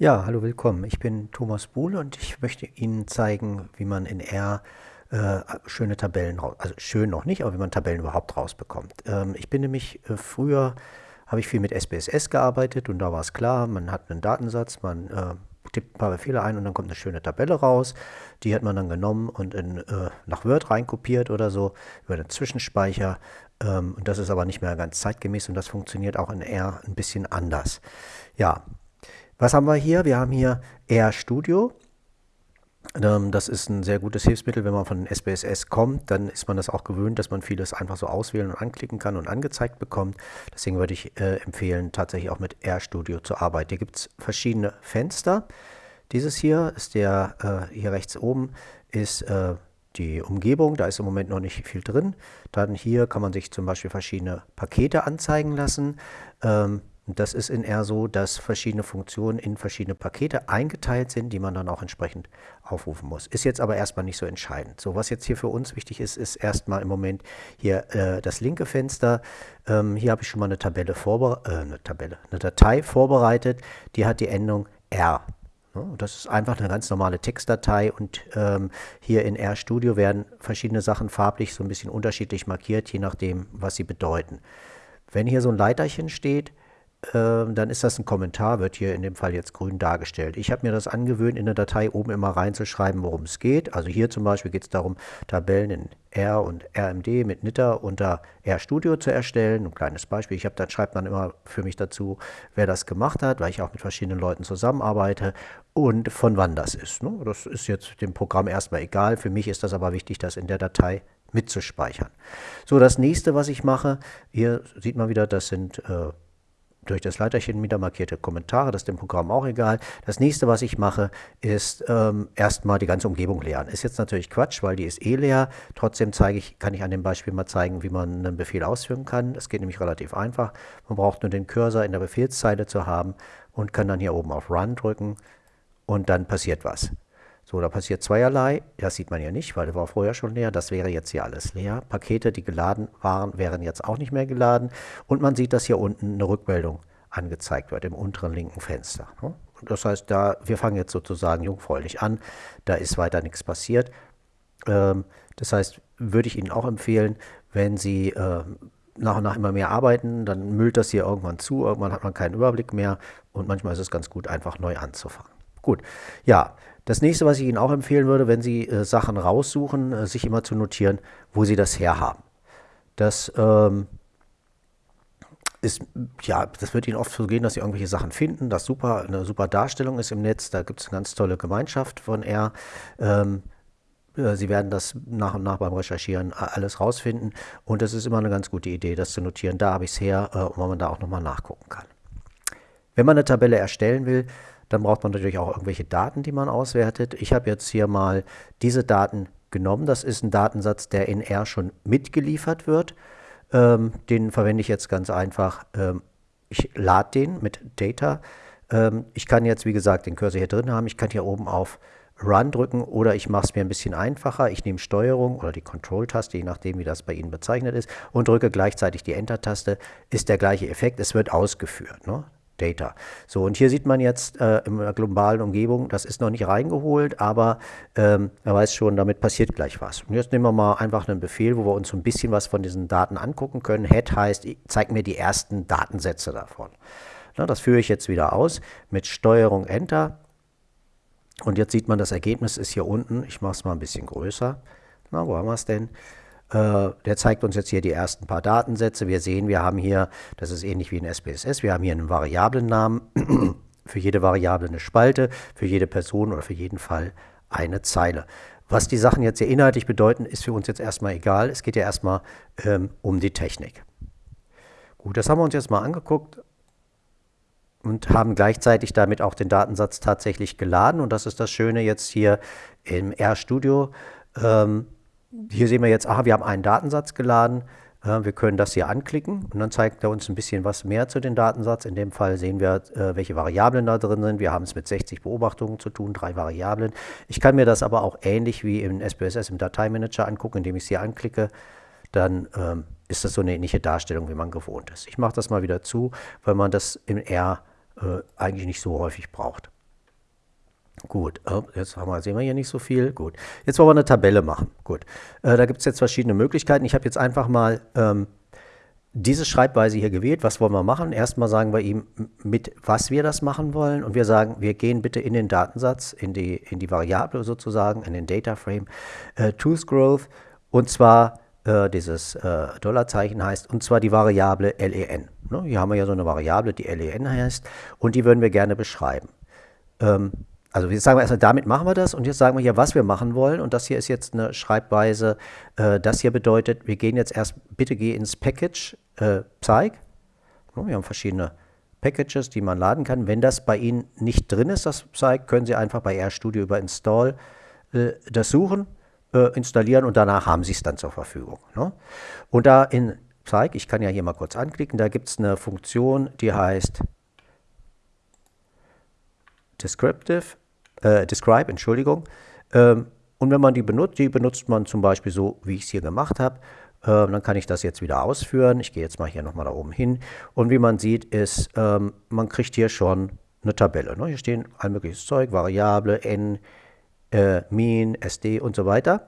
Ja, hallo, willkommen. Ich bin Thomas Buhl und ich möchte Ihnen zeigen, wie man in R äh, schöne Tabellen also schön noch nicht, aber wie man Tabellen überhaupt rausbekommt. Ähm, ich bin nämlich äh, früher, habe ich viel mit SPSS gearbeitet und da war es klar, man hat einen Datensatz, man äh, tippt ein paar Befehle ein und dann kommt eine schöne Tabelle raus. Die hat man dann genommen und in, äh, nach Word reinkopiert oder so über den Zwischenspeicher. Ähm, und das ist aber nicht mehr ganz zeitgemäß und das funktioniert auch in R ein bisschen anders. Ja, was haben wir hier? Wir haben hier RStudio. Ähm, das ist ein sehr gutes Hilfsmittel, wenn man von SPSS kommt, dann ist man das auch gewöhnt, dass man vieles einfach so auswählen und anklicken kann und angezeigt bekommt. Deswegen würde ich äh, empfehlen, tatsächlich auch mit RStudio zu arbeiten. Hier gibt es verschiedene Fenster. Dieses hier ist der, äh, hier rechts oben ist äh, die Umgebung, da ist im Moment noch nicht viel drin. Dann hier kann man sich zum Beispiel verschiedene Pakete anzeigen lassen. Ähm, das ist in R so, dass verschiedene Funktionen in verschiedene Pakete eingeteilt sind, die man dann auch entsprechend aufrufen muss. Ist jetzt aber erstmal nicht so entscheidend. So, was jetzt hier für uns wichtig ist, ist erstmal im Moment hier äh, das linke Fenster. Ähm, hier habe ich schon mal eine Tabelle vorbereitet, äh, eine Tabelle, eine Datei vorbereitet, die hat die Endung R. Das ist einfach eine ganz normale Textdatei und ähm, hier in RStudio werden verschiedene Sachen farblich so ein bisschen unterschiedlich markiert, je nachdem, was sie bedeuten. Wenn hier so ein Leiterchen steht, dann ist das ein Kommentar, wird hier in dem Fall jetzt grün dargestellt. Ich habe mir das angewöhnt, in der Datei oben immer reinzuschreiben, worum es geht. Also hier zum Beispiel geht es darum, Tabellen in R und RMD mit Nitter unter RStudio zu erstellen. Ein kleines Beispiel. Ich habe, da schreibt man immer für mich dazu, wer das gemacht hat, weil ich auch mit verschiedenen Leuten zusammenarbeite und von wann das ist. Ne? Das ist jetzt dem Programm erstmal egal. Für mich ist das aber wichtig, das in der Datei mitzuspeichern. So, das nächste, was ich mache, hier sieht man wieder, das sind äh, durch das Leiterchen wieder markierte Kommentare, das ist dem Programm auch egal. Das nächste, was ich mache, ist ähm, erstmal die ganze Umgebung leeren. Ist jetzt natürlich Quatsch, weil die ist eh leer. Trotzdem zeige ich, kann ich an dem Beispiel mal zeigen, wie man einen Befehl ausführen kann. Das geht nämlich relativ einfach. Man braucht nur den Cursor in der Befehlszeile zu haben und kann dann hier oben auf Run drücken und dann passiert was. So, da passiert zweierlei. Das sieht man ja nicht, weil der war vorher schon leer. Das wäre jetzt hier alles leer. Pakete, die geladen waren, wären jetzt auch nicht mehr geladen. Und man sieht, dass hier unten eine Rückmeldung angezeigt wird im unteren linken Fenster. Ne? Das heißt, da, wir fangen jetzt sozusagen jungfräulich an. Da ist weiter nichts passiert. Ähm, das heißt, würde ich Ihnen auch empfehlen, wenn Sie ähm, nach und nach immer mehr arbeiten, dann müllt das hier irgendwann zu. Irgendwann hat man keinen Überblick mehr. Und manchmal ist es ganz gut, einfach neu anzufangen. Gut, ja, das nächste, was ich Ihnen auch empfehlen würde, wenn Sie äh, Sachen raussuchen, äh, sich immer zu notieren, wo Sie das herhaben. Das ähm, ist, ja, das wird Ihnen oft so gehen, dass Sie irgendwelche Sachen finden, das super, eine super Darstellung ist im Netz, da gibt es eine ganz tolle Gemeinschaft von R. Ähm, äh, Sie werden das nach und nach beim Recherchieren alles rausfinden und es ist immer eine ganz gute Idee, das zu notieren. Da habe ich es her, äh, wo man da auch nochmal nachgucken kann. Wenn man eine Tabelle erstellen will, dann braucht man natürlich auch irgendwelche Daten, die man auswertet. Ich habe jetzt hier mal diese Daten genommen. Das ist ein Datensatz, der in R schon mitgeliefert wird. Ähm, den verwende ich jetzt ganz einfach. Ähm, ich lade den mit Data. Ähm, ich kann jetzt, wie gesagt, den Cursor hier drin haben. Ich kann hier oben auf Run drücken oder ich mache es mir ein bisschen einfacher. Ich nehme Steuerung oder die Control-Taste, je nachdem, wie das bei Ihnen bezeichnet ist, und drücke gleichzeitig die Enter-Taste. Ist der gleiche Effekt. Es wird ausgeführt. Ne? Data. So, und hier sieht man jetzt äh, in der globalen Umgebung, das ist noch nicht reingeholt, aber ähm, er weiß schon, damit passiert gleich was. Und jetzt nehmen wir mal einfach einen Befehl, wo wir uns so ein bisschen was von diesen Daten angucken können. Head heißt, zeig mir die ersten Datensätze davon. Na, das führe ich jetzt wieder aus mit Steuerung Enter. Und jetzt sieht man, das Ergebnis ist hier unten. Ich mache es mal ein bisschen größer. Na, wo haben wir es denn? Äh, der zeigt uns jetzt hier die ersten paar Datensätze. Wir sehen, wir haben hier, das ist ähnlich wie in SPSS, wir haben hier einen Variablennamen, für jede Variable eine Spalte, für jede Person oder für jeden Fall eine Zeile. Was die Sachen jetzt hier inhaltlich bedeuten, ist für uns jetzt erstmal egal. Es geht ja erstmal ähm, um die Technik. Gut, das haben wir uns jetzt mal angeguckt und haben gleichzeitig damit auch den Datensatz tatsächlich geladen. Und das ist das Schöne jetzt hier im RStudio. Ähm, hier sehen wir jetzt, aha, wir haben einen Datensatz geladen. Äh, wir können das hier anklicken und dann zeigt er uns ein bisschen was mehr zu dem Datensatz. In dem Fall sehen wir, äh, welche Variablen da drin sind. Wir haben es mit 60 Beobachtungen zu tun, drei Variablen. Ich kann mir das aber auch ähnlich wie im SPSS im Dateimanager angucken, indem ich es hier anklicke. Dann ähm, ist das so eine ähnliche Darstellung, wie man gewohnt ist. Ich mache das mal wieder zu, weil man das im R äh, eigentlich nicht so häufig braucht. Gut, oh, jetzt haben wir, sehen wir hier nicht so viel. Gut, jetzt wollen wir eine Tabelle machen. Gut, äh, da gibt es jetzt verschiedene Möglichkeiten. Ich habe jetzt einfach mal ähm, diese Schreibweise hier gewählt. Was wollen wir machen? Erstmal sagen wir ihm, mit was wir das machen wollen. Und wir sagen, wir gehen bitte in den Datensatz, in die, in die Variable sozusagen, in den Data Frame, äh, Tools Growth. Und zwar äh, dieses äh, Dollarzeichen heißt, und zwar die Variable len. Ne? Hier haben wir ja so eine Variable, die len heißt. Und die würden wir gerne beschreiben. Ähm, also wir sagen erstmal, damit machen wir das und jetzt sagen wir hier, was wir machen wollen und das hier ist jetzt eine Schreibweise, äh, das hier bedeutet, wir gehen jetzt erst, bitte geh ins Package äh, Psych. Wir haben verschiedene Packages, die man laden kann. Wenn das bei Ihnen nicht drin ist, das Psych, können Sie einfach bei RStudio über Install äh, das suchen, äh, installieren und danach haben Sie es dann zur Verfügung. Ne? Und da in Psych, ich kann ja hier mal kurz anklicken, da gibt es eine Funktion, die heißt Descriptive äh, Describe, Entschuldigung. Ähm, und wenn man die benutzt, die benutzt man zum Beispiel so, wie ich es hier gemacht habe. Ähm, dann kann ich das jetzt wieder ausführen. Ich gehe jetzt mal hier nochmal da oben hin. Und wie man sieht, ist, ähm, man kriegt hier schon eine Tabelle. Ne? Hier stehen all mögliches Zeug, Variable, N, äh, Mean, SD und so weiter.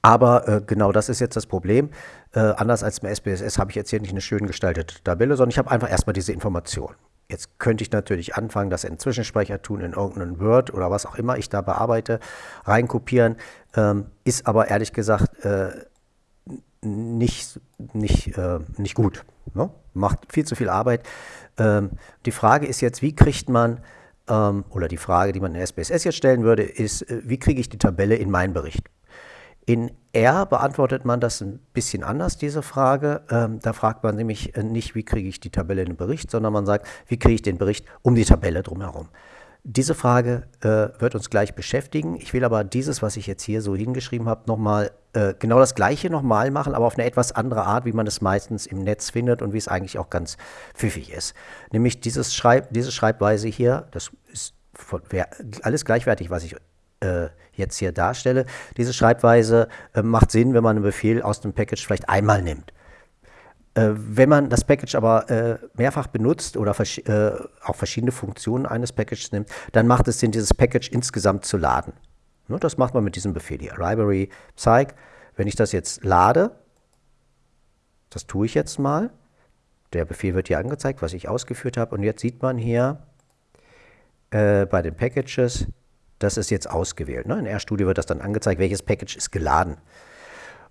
Aber äh, genau das ist jetzt das Problem. Äh, anders als im SPSS habe ich jetzt hier nicht eine schön gestaltete Tabelle, sondern ich habe einfach erstmal diese Information. Jetzt könnte ich natürlich anfangen, das in Zwischenspeicher tun, in irgendeinen Word oder was auch immer ich da bearbeite, reinkopieren. Ähm, ist aber ehrlich gesagt äh, nicht, nicht, äh, nicht gut. Ne? Macht viel zu viel Arbeit. Ähm, die Frage ist jetzt, wie kriegt man, ähm, oder die Frage, die man in SPSS jetzt stellen würde, ist, äh, wie kriege ich die Tabelle in meinen Bericht? In R beantwortet man das ein bisschen anders, diese Frage. Ähm, da fragt man nämlich äh, nicht, wie kriege ich die Tabelle in den Bericht, sondern man sagt, wie kriege ich den Bericht um die Tabelle drumherum. Diese Frage äh, wird uns gleich beschäftigen. Ich will aber dieses, was ich jetzt hier so hingeschrieben habe, nochmal äh, genau das gleiche nochmal machen, aber auf eine etwas andere Art, wie man es meistens im Netz findet und wie es eigentlich auch ganz pfiffig ist. Nämlich dieses Schreib, diese Schreibweise hier, das ist von, alles gleichwertig, was ich äh, jetzt hier darstelle. Diese Schreibweise äh, macht Sinn, wenn man einen Befehl aus dem Package vielleicht einmal nimmt. Äh, wenn man das Package aber äh, mehrfach benutzt oder vers äh, auch verschiedene Funktionen eines Packages nimmt, dann macht es Sinn, dieses Package insgesamt zu laden. Ne, das macht man mit diesem Befehl hier, library psych. Wenn ich das jetzt lade, das tue ich jetzt mal, der Befehl wird hier angezeigt, was ich ausgeführt habe, und jetzt sieht man hier äh, bei den Packages, das ist jetzt ausgewählt. Ne? In RStudio wird das dann angezeigt, welches Package ist geladen.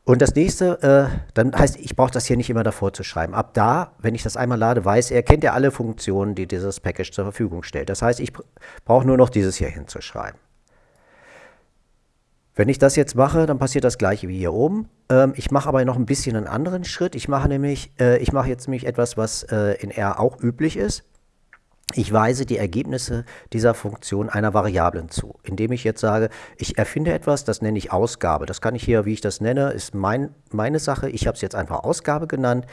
Und das nächste, äh, dann heißt, ich brauche das hier nicht immer davor zu schreiben. Ab da, wenn ich das einmal lade, weiß er, kennt er alle Funktionen, die dieses Package zur Verfügung stellt. Das heißt, ich brauche nur noch dieses hier hinzuschreiben. Wenn ich das jetzt mache, dann passiert das gleiche wie hier oben. Ähm, ich mache aber noch ein bisschen einen anderen Schritt. Ich mache nämlich, äh, ich mache jetzt nämlich etwas, was äh, in R auch üblich ist. Ich weise die Ergebnisse dieser Funktion einer Variablen zu, indem ich jetzt sage, ich erfinde etwas, das nenne ich Ausgabe. Das kann ich hier, wie ich das nenne, ist mein, meine Sache. Ich habe es jetzt einfach Ausgabe genannt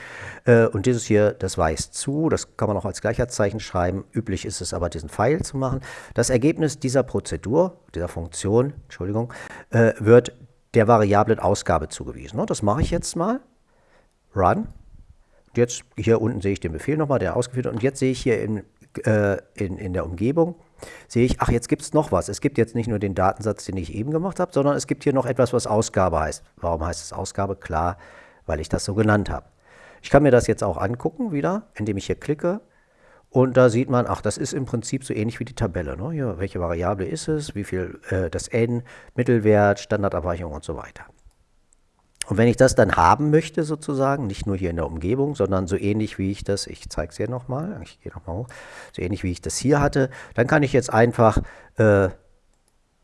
äh, und dieses hier, das weist zu. Das kann man auch als Gleichheitszeichen schreiben. Üblich ist es aber, diesen Pfeil zu machen. Das Ergebnis dieser Prozedur, dieser Funktion, Entschuldigung, äh, wird der Variablen Ausgabe zugewiesen. Und das mache ich jetzt mal. Run. Jetzt hier unten sehe ich den Befehl nochmal, der ausgeführt wird. Und jetzt sehe ich hier im äh, in, in der Umgebung, sehe ich, ach, jetzt gibt es noch was. Es gibt jetzt nicht nur den Datensatz, den ich eben gemacht habe, sondern es gibt hier noch etwas, was Ausgabe heißt. Warum heißt es Ausgabe? Klar, weil ich das so genannt habe. Ich kann mir das jetzt auch angucken wieder, indem ich hier klicke. Und da sieht man, ach, das ist im Prinzip so ähnlich wie die Tabelle. Ne? Hier, welche Variable ist es, wie viel äh, das n, Mittelwert, Standardabweichung und so weiter. Und wenn ich das dann haben möchte sozusagen, nicht nur hier in der Umgebung, sondern so ähnlich wie ich das, ich zeige es hier nochmal, ich gehe nochmal hoch, so ähnlich wie ich das hier hatte, dann kann ich jetzt einfach, äh,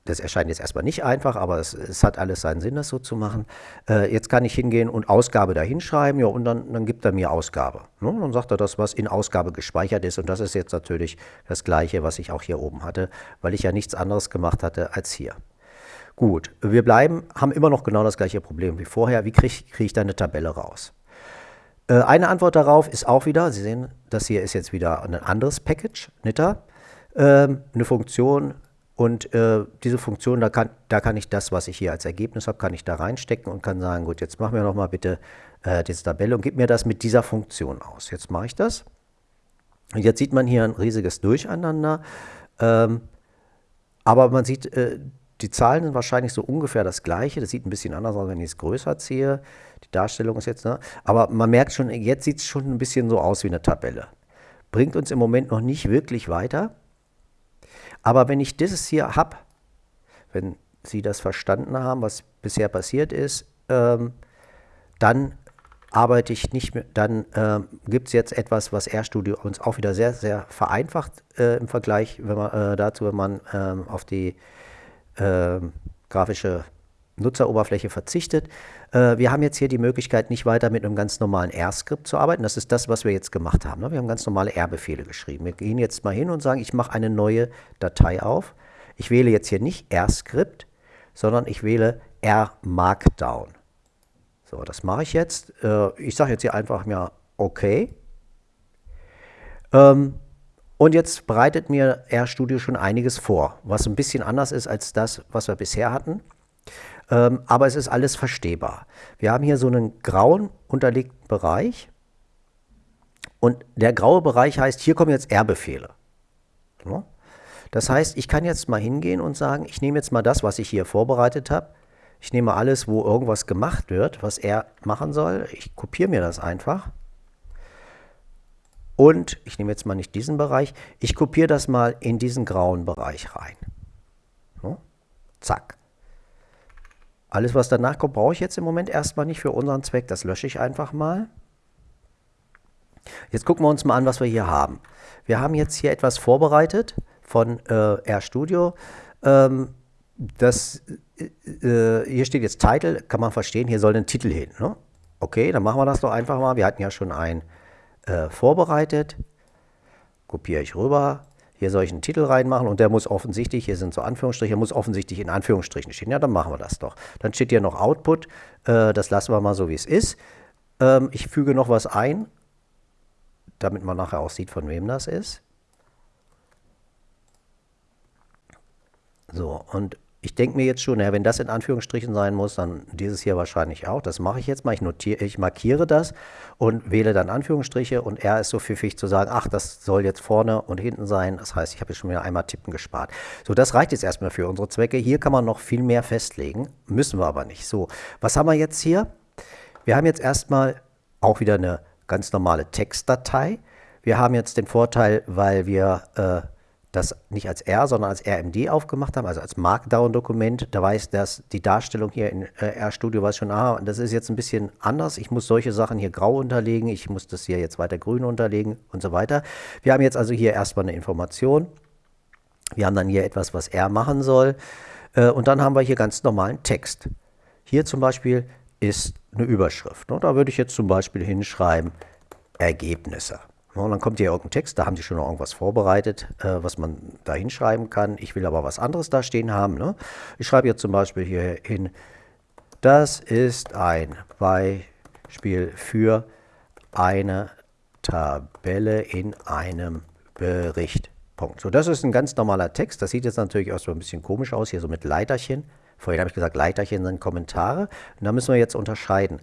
das erscheint jetzt erstmal nicht einfach, aber es, es, hat alles seinen Sinn, das so zu machen. Äh, jetzt kann ich hingehen und Ausgabe da hinschreiben, ja, und dann, dann gibt er mir Ausgabe. Ne? Dann sagt er das, was in Ausgabe gespeichert ist. Und das ist jetzt natürlich das Gleiche, was ich auch hier oben hatte, weil ich ja nichts anderes gemacht hatte als hier. Gut, wir bleiben, haben immer noch genau das gleiche Problem wie vorher. Wie kriege krieg ich da eine Tabelle raus? Äh, eine Antwort darauf ist auch wieder, Sie sehen, das hier ist jetzt wieder ein anderes Package, Nitter, ähm, eine Funktion und äh, diese Funktion, da kann, da kann ich das, was ich hier als Ergebnis habe, kann ich da reinstecken und kann sagen, gut, jetzt machen wir nochmal bitte äh, diese Tabelle und gib mir das mit dieser Funktion aus. Jetzt mache ich das. Und jetzt sieht man hier ein riesiges Durcheinander. Ähm, aber man sieht, die Zahlen sind wahrscheinlich so ungefähr das gleiche. Das sieht ein bisschen anders aus, wenn ich es größer ziehe. Die Darstellung ist jetzt, ne? aber man merkt schon, jetzt sieht es schon ein bisschen so aus wie eine Tabelle. Bringt uns im Moment noch nicht wirklich weiter. Aber wenn ich dieses hier habe, wenn Sie das verstanden haben, was bisher passiert ist, ähm, dann arbeite ich nicht mehr, dann äh, gibt es jetzt etwas, was RStudio uns auch wieder sehr, sehr vereinfacht äh, im Vergleich wenn man, äh, dazu, wenn man ähm, auf die ähm, grafische Nutzeroberfläche verzichtet. Äh, wir haben jetzt hier die Möglichkeit, nicht weiter mit einem ganz normalen R-Skript zu arbeiten. Das ist das, was wir jetzt gemacht haben. Ne? Wir haben ganz normale R-Befehle geschrieben. Wir gehen jetzt mal hin und sagen, ich mache eine neue Datei auf. Ich wähle jetzt hier nicht R-Skript, sondern ich wähle R-Markdown. So, das mache ich jetzt. Äh, ich sage jetzt hier einfach mal OK. Ähm, und jetzt bereitet mir RStudio schon einiges vor, was ein bisschen anders ist als das, was wir bisher hatten. Ähm, aber es ist alles verstehbar. Wir haben hier so einen grauen unterlegten Bereich. Und der graue Bereich heißt, hier kommen jetzt R-Befehle. Ja? Das heißt, ich kann jetzt mal hingehen und sagen, ich nehme jetzt mal das, was ich hier vorbereitet habe. Ich nehme alles, wo irgendwas gemacht wird, was er machen soll. Ich kopiere mir das einfach und ich nehme jetzt mal nicht diesen Bereich, ich kopiere das mal in diesen grauen Bereich rein. So, zack. Alles, was danach kommt, brauche ich jetzt im Moment erstmal nicht für unseren Zweck. Das lösche ich einfach mal. Jetzt gucken wir uns mal an, was wir hier haben. Wir haben jetzt hier etwas vorbereitet von äh, RStudio. Ähm, das, äh, hier steht jetzt Title, kann man verstehen, hier soll ein Titel hin. Ne? Okay, dann machen wir das doch einfach mal. Wir hatten ja schon ein äh, vorbereitet. Kopiere ich rüber. Hier soll ich einen Titel reinmachen und der muss offensichtlich, hier sind so Anführungsstriche, muss offensichtlich in Anführungsstrichen stehen. Ja, dann machen wir das doch. Dann steht hier noch Output. Äh, das lassen wir mal so, wie es ist. Ähm, ich füge noch was ein, damit man nachher auch sieht, von wem das ist. So, und ich denke mir jetzt schon, ja, wenn das in Anführungsstrichen sein muss, dann dieses hier wahrscheinlich auch. Das mache ich jetzt mal. Ich, notiere, ich markiere das und wähle dann Anführungsstriche und er ist so pfiffig zu sagen, ach, das soll jetzt vorne und hinten sein. Das heißt, ich habe jetzt schon wieder einmal tippen gespart. So, das reicht jetzt erstmal für unsere Zwecke. Hier kann man noch viel mehr festlegen, müssen wir aber nicht. So, was haben wir jetzt hier? Wir haben jetzt erstmal auch wieder eine ganz normale Textdatei. Wir haben jetzt den Vorteil, weil wir äh, das nicht als R, sondern als RMD aufgemacht haben, also als Markdown-Dokument. Da weiß das die Darstellung hier in äh, RStudio weiß schon, ah, das ist jetzt ein bisschen anders. Ich muss solche Sachen hier grau unterlegen, ich muss das hier jetzt weiter grün unterlegen und so weiter. Wir haben jetzt also hier erstmal eine Information. Wir haben dann hier etwas, was R machen soll. Äh, und dann haben wir hier ganz normalen Text. Hier zum Beispiel ist eine Überschrift. Ne? Da würde ich jetzt zum Beispiel hinschreiben, Ergebnisse. Und dann kommt hier irgendein Text, da haben sie schon noch irgendwas vorbereitet, äh, was man da hinschreiben kann. Ich will aber was anderes da stehen haben. Ne? Ich schreibe jetzt zum Beispiel hier hin, das ist ein Beispiel für eine Tabelle in einem Bericht. Punkt. So, das ist ein ganz normaler Text. Das sieht jetzt natürlich erstmal ein bisschen komisch aus, hier so mit Leiterchen. Vorhin habe ich gesagt, Leiterchen sind Kommentare. Und da müssen wir jetzt unterscheiden.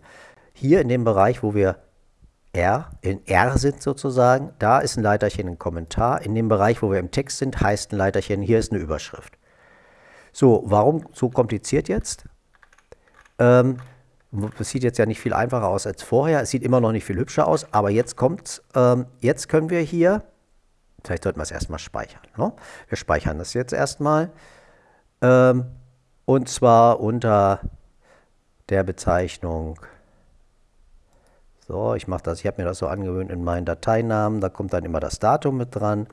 Hier in dem Bereich, wo wir R, in R sind sozusagen, da ist ein Leiterchen ein Kommentar. In dem Bereich, wo wir im Text sind, heißt ein Leiterchen, hier ist eine Überschrift. So, warum so kompliziert jetzt? Ähm, das sieht jetzt ja nicht viel einfacher aus als vorher. Es sieht immer noch nicht viel hübscher aus, aber jetzt kommt's. Ähm, jetzt können wir hier, vielleicht sollten wir es erstmal speichern. Ne? Wir speichern das jetzt erstmal. Ähm, und zwar unter der Bezeichnung so, ich mache das, ich habe mir das so angewöhnt in meinen Dateinamen, da kommt dann immer das Datum mit dran.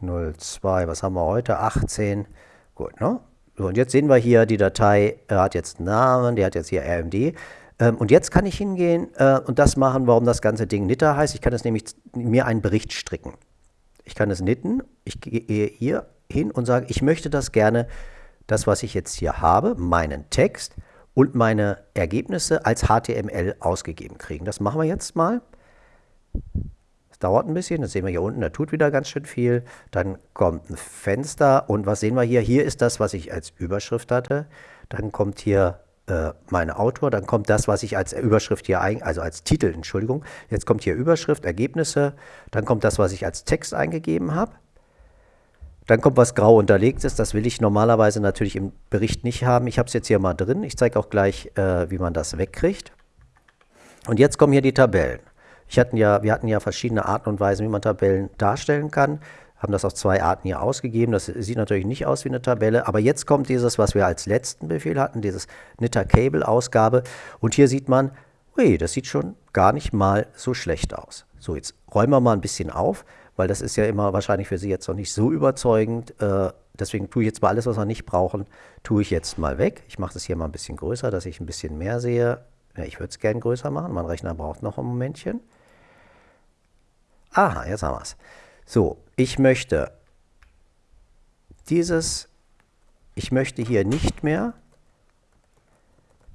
02, was haben wir heute? 18. Gut, ne? So, und jetzt sehen wir hier, die Datei äh, hat jetzt einen Namen, die hat jetzt hier RMD. Ähm, und jetzt kann ich hingehen äh, und das machen, warum das ganze Ding Nitter heißt. Ich kann es nämlich mir einen Bericht stricken. Ich kann es knitten, ich gehe hier hin und sage, ich möchte das gerne, das, was ich jetzt hier habe, meinen Text, und meine Ergebnisse als HTML ausgegeben kriegen. Das machen wir jetzt mal. Das dauert ein bisschen, das sehen wir hier unten, da tut wieder ganz schön viel. Dann kommt ein Fenster und was sehen wir hier? Hier ist das, was ich als Überschrift hatte. Dann kommt hier äh, mein Autor, dann kommt das, was ich als Überschrift hier, ein, also als Titel, Entschuldigung. Jetzt kommt hier Überschrift, Ergebnisse, dann kommt das, was ich als Text eingegeben habe. Dann kommt was grau unterlegtes, das will ich normalerweise natürlich im Bericht nicht haben. Ich habe es jetzt hier mal drin. Ich zeige auch gleich, äh, wie man das wegkriegt. Und jetzt kommen hier die Tabellen. Ich hatten ja, wir hatten ja verschiedene Arten und Weisen, wie man Tabellen darstellen kann. Haben das auf zwei Arten hier ausgegeben. Das sieht natürlich nicht aus wie eine Tabelle. Aber jetzt kommt dieses, was wir als letzten Befehl hatten, dieses Knitter Cable Ausgabe. Und hier sieht man, ui, das sieht schon gar nicht mal so schlecht aus. So, jetzt räumen wir mal ein bisschen auf weil das ist ja immer wahrscheinlich für Sie jetzt noch nicht so überzeugend. Äh, deswegen tue ich jetzt mal alles, was wir nicht brauchen, tue ich jetzt mal weg. Ich mache das hier mal ein bisschen größer, dass ich ein bisschen mehr sehe. Ja, ich würde es gerne größer machen, mein Rechner braucht noch ein Momentchen. Aha, jetzt haben wir es. So, ich möchte dieses, ich möchte hier nicht mehr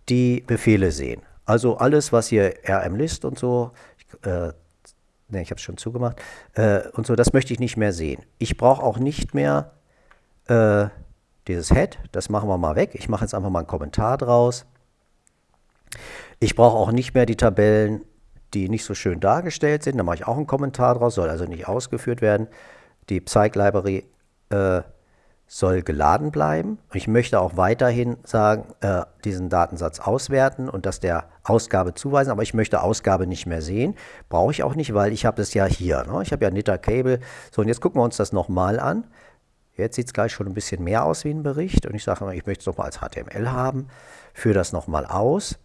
die Befehle sehen. Also alles, was hier rmlist und so, ich, äh, ne, ich habe es schon zugemacht, äh, und so, das möchte ich nicht mehr sehen. Ich brauche auch nicht mehr äh, dieses Head, das machen wir mal weg. Ich mache jetzt einfach mal einen Kommentar draus. Ich brauche auch nicht mehr die Tabellen, die nicht so schön dargestellt sind. Da mache ich auch einen Kommentar draus, soll also nicht ausgeführt werden. Die Psych Library äh, soll geladen bleiben. Ich möchte auch weiterhin sagen, äh, diesen Datensatz auswerten und das der Ausgabe zuweisen, aber ich möchte Ausgabe nicht mehr sehen. Brauche ich auch nicht, weil ich habe das ja hier. Ne? Ich habe ja Nitter Cable. So, und jetzt gucken wir uns das nochmal an. Jetzt sieht es gleich schon ein bisschen mehr aus wie ein Bericht und ich sage mal, ich möchte es nochmal als HTML haben. Führe das nochmal aus.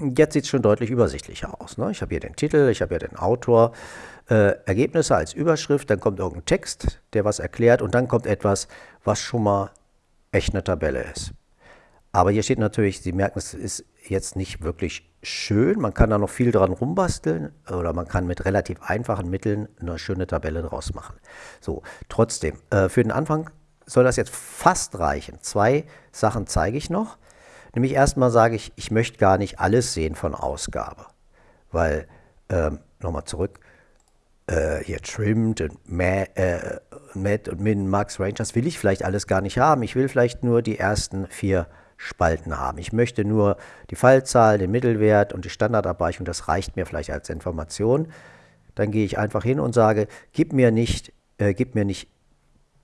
Jetzt sieht es schon deutlich übersichtlicher aus. Ne? Ich habe hier den Titel, ich habe hier den Autor, äh, Ergebnisse als Überschrift, dann kommt irgendein Text, der was erklärt und dann kommt etwas, was schon mal echt eine Tabelle ist. Aber hier steht natürlich, Sie merken, es ist jetzt nicht wirklich schön. Man kann da noch viel dran rumbasteln oder man kann mit relativ einfachen Mitteln eine schöne Tabelle draus machen. So, trotzdem, äh, für den Anfang soll das jetzt fast reichen. Zwei Sachen zeige ich noch. Nämlich erstmal sage ich, ich möchte gar nicht alles sehen von Ausgabe. Weil, ähm, nochmal zurück, äh, hier Trimmed und äh, Matt und Min, Max, Rangers will ich vielleicht alles gar nicht haben. Ich will vielleicht nur die ersten vier Spalten haben. Ich möchte nur die Fallzahl, den Mittelwert und die Standardabweichung, das reicht mir vielleicht als Information. Dann gehe ich einfach hin und sage, gib mir nicht, äh, gib mir nicht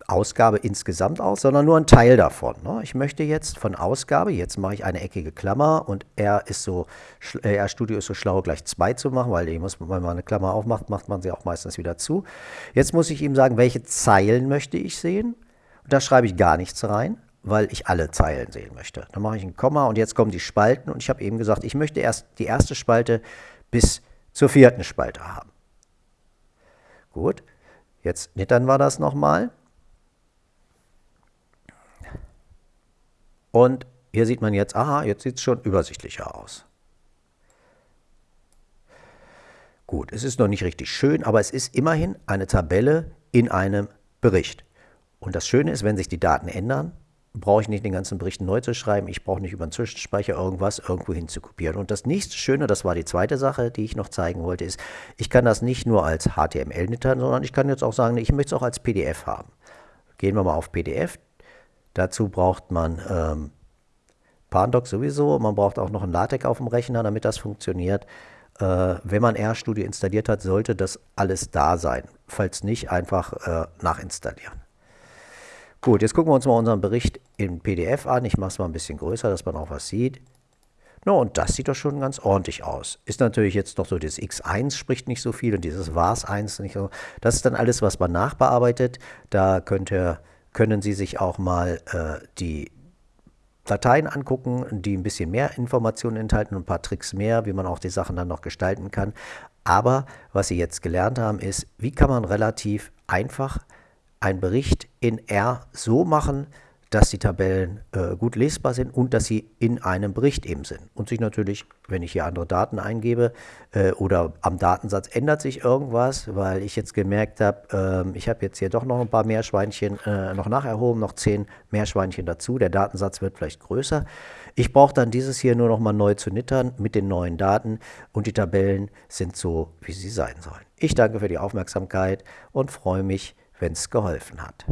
Ausgabe insgesamt aus, sondern nur ein Teil davon. Ne? Ich möchte jetzt von Ausgabe, jetzt mache ich eine eckige Klammer und R ist so, äh, R Studio ist so schlau, gleich zwei zu machen, weil muss, wenn man eine Klammer aufmacht, macht man sie auch meistens wieder zu. Jetzt muss ich ihm sagen, welche Zeilen möchte ich sehen. Da schreibe ich gar nichts rein, weil ich alle Zeilen sehen möchte. Dann mache ich ein Komma und jetzt kommen die Spalten und ich habe eben gesagt, ich möchte erst die erste Spalte bis zur vierten Spalte haben. Gut, jetzt nittern wir das nochmal. Und hier sieht man jetzt, aha, jetzt sieht es schon übersichtlicher aus. Gut, es ist noch nicht richtig schön, aber es ist immerhin eine Tabelle in einem Bericht. Und das Schöne ist, wenn sich die Daten ändern, brauche ich nicht den ganzen Bericht neu zu schreiben. Ich brauche nicht über einen Zwischenspeicher irgendwas irgendwo hinzukopieren. Und das nächste Schöne, das war die zweite Sache, die ich noch zeigen wollte, ist, ich kann das nicht nur als HTML nittern, sondern ich kann jetzt auch sagen, ich möchte es auch als PDF haben. Gehen wir mal auf PDF. Dazu braucht man ähm, Pandoc sowieso. Man braucht auch noch ein LaTeX auf dem Rechner, damit das funktioniert. Äh, wenn man RStudio installiert hat, sollte das alles da sein. Falls nicht, einfach äh, nachinstallieren. Gut, jetzt gucken wir uns mal unseren Bericht in PDF an. Ich mache es mal ein bisschen größer, dass man auch was sieht. No, und das sieht doch schon ganz ordentlich aus. Ist natürlich jetzt noch so, das X1 spricht nicht so viel und dieses VARS1 nicht so. Das ist dann alles, was man nachbearbeitet. Da könnte, können Sie sich auch mal äh, die Dateien angucken, die ein bisschen mehr Informationen enthalten und ein paar Tricks mehr, wie man auch die Sachen dann noch gestalten kann. Aber was Sie jetzt gelernt haben, ist, wie kann man relativ einfach einen Bericht in R so machen, dass die Tabellen äh, gut lesbar sind und dass sie in einem Bericht eben sind. Und sich natürlich, wenn ich hier andere Daten eingebe äh, oder am Datensatz ändert sich irgendwas, weil ich jetzt gemerkt habe, äh, ich habe jetzt hier doch noch ein paar Meerschweinchen äh, noch nacherhoben, noch zehn Meerschweinchen dazu. Der Datensatz wird vielleicht größer. Ich brauche dann dieses hier nur noch mal neu zu nittern mit den neuen Daten und die Tabellen sind so, wie sie sein sollen. Ich danke für die Aufmerksamkeit und freue mich, wenn es geholfen hat.